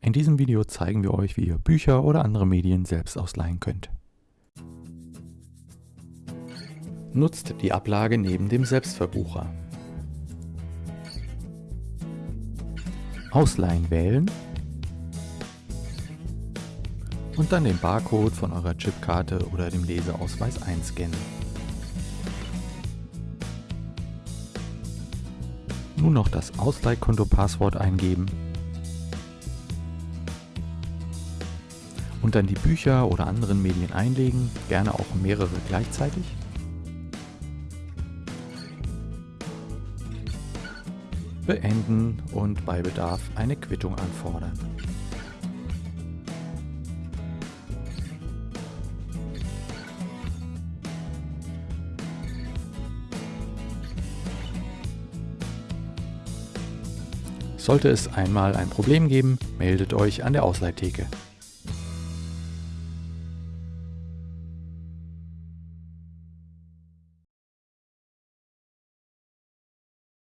In diesem Video zeigen wir euch, wie ihr Bücher oder andere Medien selbst ausleihen könnt. Nutzt die Ablage neben dem Selbstverbucher. Ausleihen wählen und dann den Barcode von eurer Chipkarte oder dem Leseausweis einscannen. Nun noch das Ausleihkonto-Passwort eingeben und dann die Bücher oder anderen Medien einlegen, gerne auch mehrere gleichzeitig. Beenden und bei Bedarf eine Quittung anfordern. Sollte es einmal ein Problem geben, meldet euch an der Ausleihtheke.